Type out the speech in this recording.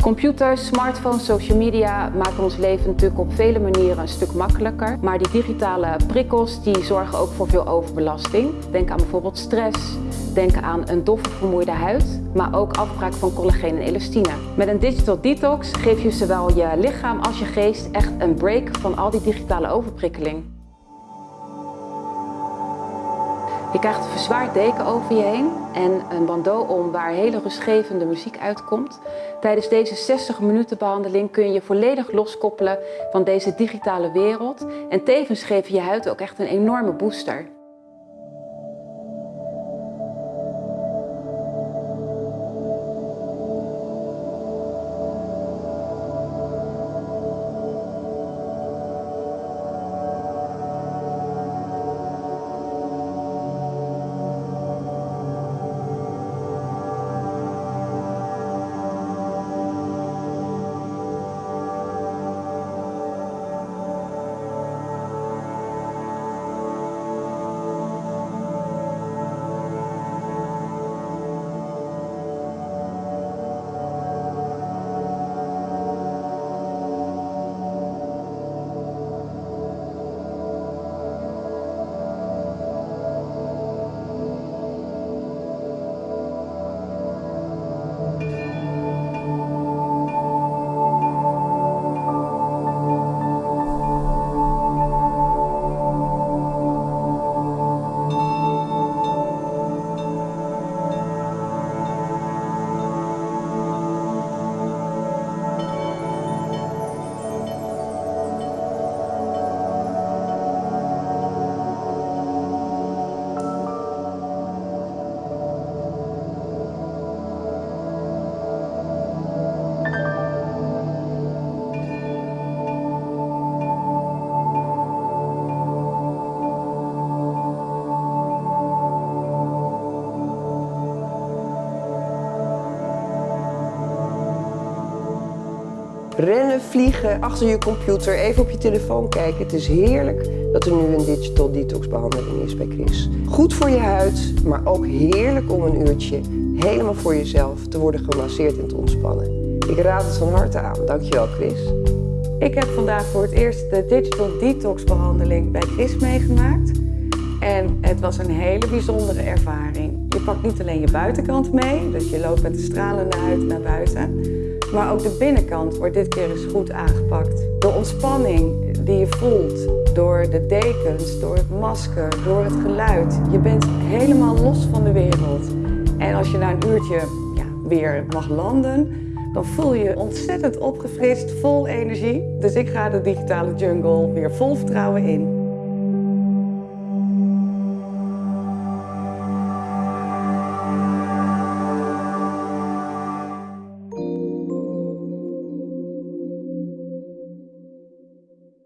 Computers, smartphones, social media maken ons leven natuurlijk op vele manieren een stuk makkelijker. Maar die digitale prikkels die zorgen ook voor veel overbelasting. Denk aan bijvoorbeeld stress, denk aan een doffe vermoeide huid, maar ook afbraak van collageen en elastine. Met een digital detox geef je zowel je lichaam als je geest echt een break van al die digitale overprikkeling. Je krijgt een verzwaard deken over je heen en een bandeau om waar hele rustgevende muziek uitkomt. Tijdens deze 60 minuten behandeling kun je je volledig loskoppelen van deze digitale wereld en tevens je je huid ook echt een enorme booster. Rennen, vliegen, achter je computer, even op je telefoon kijken. Het is heerlijk dat er nu een digital detox behandeling is bij Chris. Goed voor je huid, maar ook heerlijk om een uurtje helemaal voor jezelf te worden gemasseerd en te ontspannen. Ik raad het van harte aan. Dankjewel Chris. Ik heb vandaag voor het eerst de digital detox behandeling bij Chris meegemaakt. En het was een hele bijzondere ervaring. Je pakt niet alleen je buitenkant mee, dus je loopt met de stralende huid naar buiten. Maar ook de binnenkant wordt dit keer eens goed aangepakt. De ontspanning die je voelt door de dekens, door het masker, door het geluid. Je bent helemaal los van de wereld. En als je na een uurtje ja, weer mag landen, dan voel je je ontzettend opgefrist, vol energie. Dus ik ga de digitale jungle weer vol vertrouwen in.